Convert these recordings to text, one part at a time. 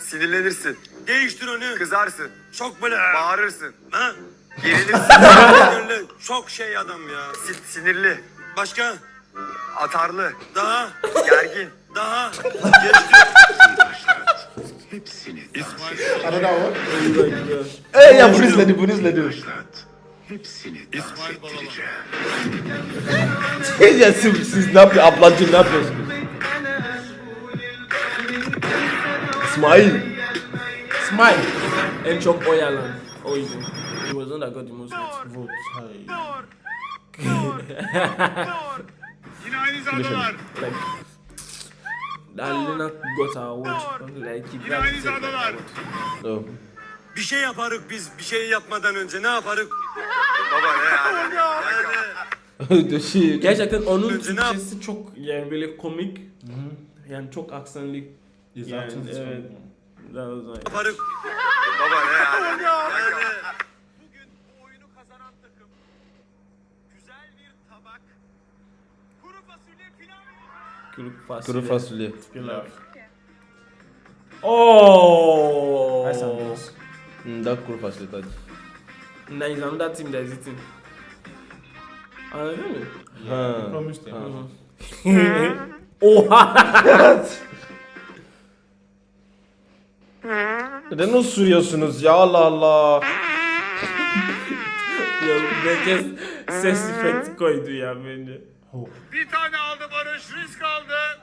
Sinirlenirsin. Değiştir onu. Kızarsın. Çok böyle. Bağırırsın. Ha? Gerilirsin. Sinirli. Çok şey adam ya. si- sinirli. Başka? Atarlı. Daha. Gergin. Daha. Geçti. Hepsini I don't know. Ey ya bunu izledim bunu başlat. Hepsini dans ettireceğim. ya siz, siz ne yapıyor ablacığım ne yapıyorsunuz? İsmail. Smile. En çok oy alan. O yüzden. He was the one that got the most votes. Vote. Hayır. Yine aynı zadalar. Like, that Lena got her award. Like, he Yine aynı like, zadalar. No. Bir şey yaparık biz. Bir şey yapmadan önce ne yaparık? Baba ne yani? The shit. Gerçekten onun Türkçesi çok yani böyle komik. Yani çok aksanlı. His Yani, is evet. That was like. Baba ne yani? Bugün bu oyunu kazanan takım güzel bir tabak kuru fasulye pilav kuru fasulye. Kuru fasulye. Pilav. Oh! Nice. Hmm, daha kuru fasulye tadı. Now it's another team that is eating. Anladın mı? Ha. Promised. Oha! Neden osuruyorsunuz ya Allah Allah. ya herkes ses efekti koydu ya bence. Bir tane aldı Barış risk aldı.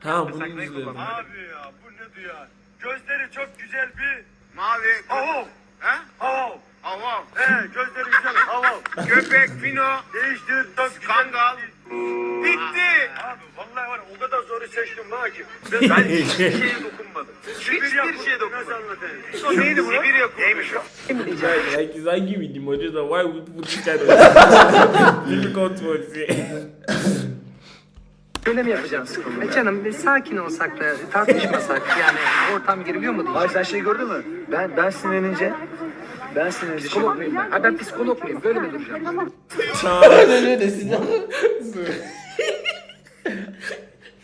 Ha bunu izledim. Abi ya bu ne ya? Gözleri çok güzel bir Mavi. hav He? hav. Avam. He gözleri güzel hav Köpek, fino, Değiştir. Çok kangal. Bitti. Abi vallahi var o kadar zoru seçtim lan ki. Ben hiçbir şeye dokunmadım. Hiçbir şeye dokunmadım. Nasıl neydi bu? Sibirya. Neymiş o? like, is I give you the that why would put this kind of difficult words? Öyle mi yapacağız? E canım bir sakin olsak da tartışmasak yani ortam giriyor mu diye. Ay sen şey gördün mü? Ben ben sinirlenince ben sinirlenince Psikolog muyum ben? Ha ben psikolog muyum? Böyle mi duracağım? Desin ya?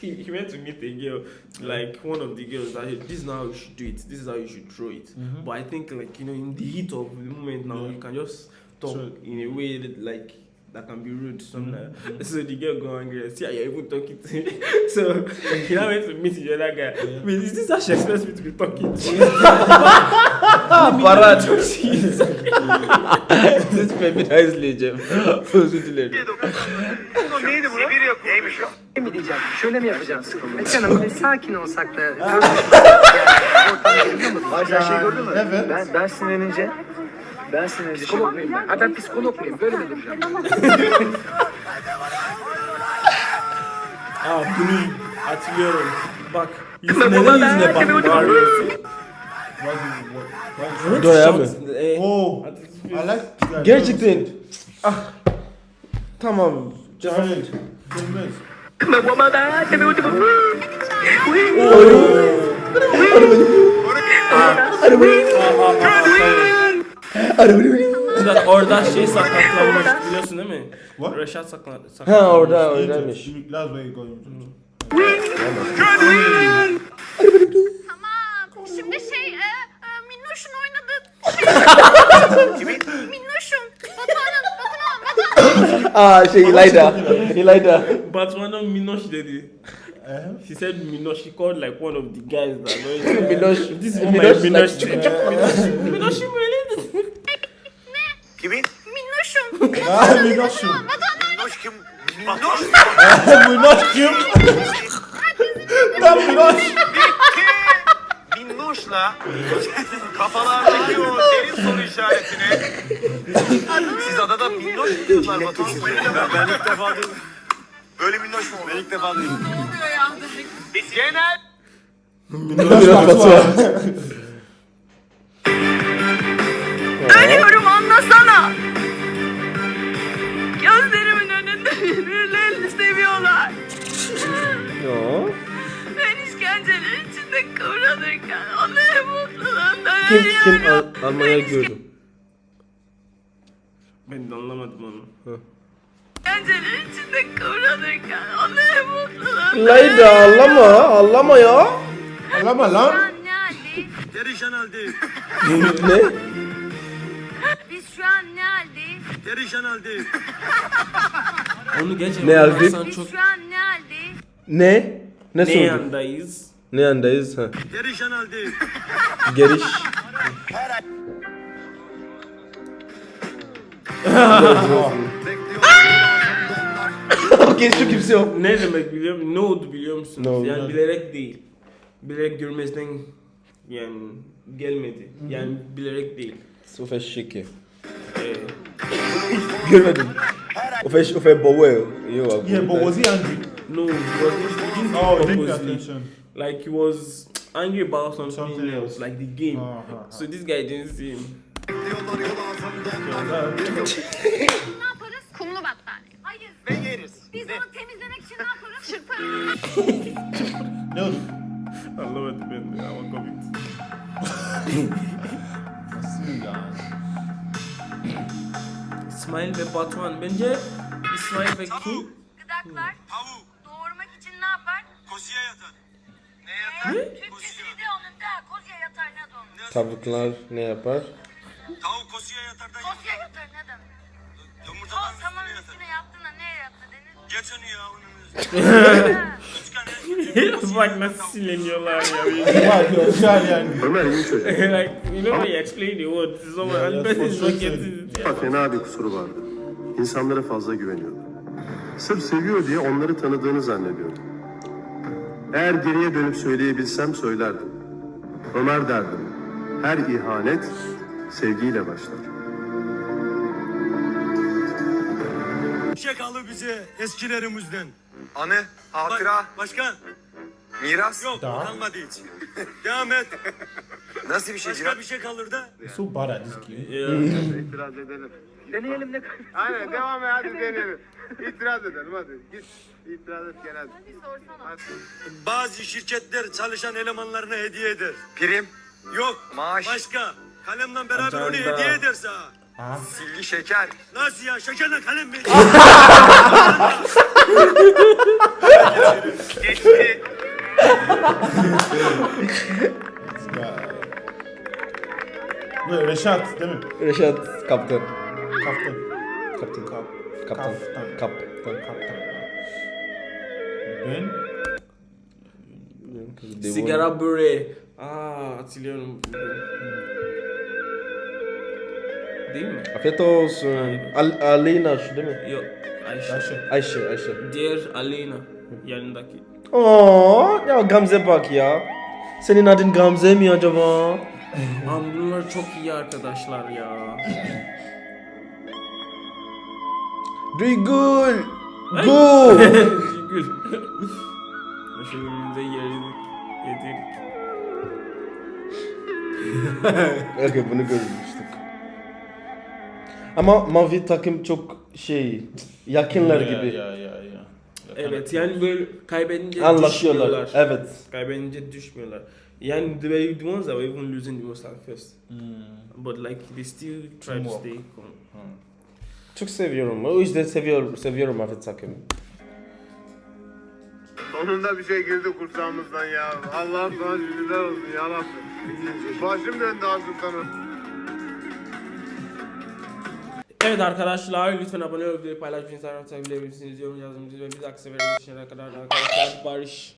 he, he went to meet a girl, like one of the girls that hey, this is how you should do it, this is how you should throw it. Mm-hmm. But I think like you know in the heat of the moment now you can just talk Sure. in a way that like that can be rude that. Mm-hmm. So the girl go angry and see how you're even talking to me. so he now went to meet the other guy. Wait, is this how she expects me to be talking to you? Parat. Siz feminized diyeceğim. Özür dilerim. O neydi bu? Sibirya kumu. Neymiş o? Ne mi diyeceğim? Şöyle mi yapacağız? E canım bir sakin olsak da yani ortam giriyor mu diye. Ay sen şey gördün mü? Evet. Ben ben sinirlenince ben sinirlenince Psikolog muyum ben? Ha ben psikolog muyum? Böyle mi duracağım? Aa bunu hatırlıyorum. Bak yüzüne yüzüne bak bağırıyorsun? Why do what? Why Doya mı? Eh, Oh. I like that. Gerçekten. Ah. Tamam. Giant. Goodness. Bak orada şey sakatlanmış biliyorsun değil mi? What? Reşat saklan Ha sakatlanmış. orada. You- That's oynadığı şey. Minnoş'un. Batuhan'ın, Batuhan, Batuhan. Aa şey İlayda. İlayda. Batman'ın Minoş dedi. Uh, He said Minosh. He called like one of the guys that know. Minoş. This is Minoş, my like, Minosh. çıkı çıkı. Minosh'um öyle. Kimin? Minnoş'un. ah, Minoş'um. Minnoş kim? Minnoş. Minoş kim? Lan Minoş. Minnoş'la kafalardaki o derin soru işaretini siz adada minnoş mu diyorlar Batuhan? Ben ilk defa duydum. Böyle minnoş mu Ben ilk defa duydum. Biz genel Minoş Batuhan. içinde kıvranırken onların mutluluğundan Kim kim. Al- Almanya gördüm. Ben de anlamadım onu. İşkenceler içinde kıvranırken onların mutluluğundan İlayda ağlama ağlama ya. Ağlama lan. Yani Perişan haldeyiz. ne? Biz şu an ne haldeyiz? Perişan haldeyiz. Onu gerçekten Ne halde? anlarsan Biz çok şu an ne haldeyiz? Ne? Ne ne sordun? yandayız? Ne yandayız? Ha. Perişan haldeyiz. Geliş. Okey şu kimse yok. Ne demek biliyor musun? Ne oldu biliyor musunuz? Ne oldu? Yani bilerek değil. Bilerek görmezden yani gelmedi. Yani bilerek değil. Chique. Ee, Görmedim. O fez, o fez boa. Eu, Yeah, but was he angry? no, he was he didn't Oh, he Like he was angry about something, Something else, else. like the game. Uh-huh. So this guy didn't see him. Ne yaparız? Kumlu battaniye. Hayır. Ve yeriz. Biz onu temizlemek için ne yaparız? Çırparız. Ne? Anlamadım ben de ama komik. Nasıl ya? İsmail ve Batuhan. Bence İsmail ve kim? Gıdaklar Tavuk. doğurmak için ne yapar? Koziye yatar. Ne de onun da kozya. Tavuklar ne yapar? Tavuk koziye yatar da Kozya yatar ne demek? O yumurtadan saman üstüne yatar. üstüne yattığında ne yattı denir? Geç onu ya onun Bak nasıl sileniyorlar ya. Vay güzel yani. Ömer iyi çocuk. like, you know when you explain the word, someone Yeah, person for sure. Bak fena bir kusuru vardı. İnsanlara fazla güveniyordu. Sırf seviyor diye onları tanıdığını zannediyordu. Eğer geriye dönüp söyleyebilsem söylerdim. Ömer derdim. Her ihanet sevgiyle başlar. Bir şey kaldı bize eskilerimizden. Anı, hatıra, Başka? miras. Yok Daha? kalmadı hiç. Devam et. Nasıl bir şey Başka Cihan? bir şey kalır da. This game. Yeah. İtiraz edelim. Deneyelim ne Aynen devam et hadi deneyelim. İtiraz edelim hadi. Git. İtiraz et genel. Bir sorsana. Bazı şirketler çalışan elemanlarına hediye eder. Prim, Yok. maaş, Başka. Kalemle beraber onu Ajanda. hediye ederse. ha. Ha? silgi, şeker. Nasıl ya? Şekerle kalem mi? Geçti. Reşat değil mi? Reşat kaptan. Kaptan. Kaptan. Kap. Kaptan. Kaptan. Kaptan. Kaptan. Ben? Sigara böreği. Aa hatırlıyorum. Değil mi? Afiyet olsun. Al Aleyna şu değil mi? Yok. Ayşe. Ayşe. Ayşe, Ayşe. Diğer Aleyna. Yanındaki. Oo, ya Gamze bak ya. Senin adın Gamze mi acaba? Ama bunlar çok iyi arkadaşlar ya. Duygul. Go. Gül. Başımızda yedik. Yedik. Okay, bunu görmüştük. Ama mavi takım çok şey yakınlar Ya, gibi. Ya ya ya. Evet yani böyle kaybedince Anlaşıyorlar. düşmüyorlar. Evet. Kaybedince düşmüyorlar. Yani they were the ones that were even losing the most at first. Hmm. But like they still try to stay calm. Çok seviyorum. O yüzden seviyorum, seviyorum mavi takımı. Sonunda bir şey girdi kursağımızdan ya. Allah'ım sana şükürler olsun ya Rabbim. Başım döndü ağzımdan. Evet arkadaşlar lütfen abone olup videoyu paylaşmayı, Instagram takip edebilirsiniz. Yorum yazmayı ve bir sefere görüşene kadar arkadaşlar barış.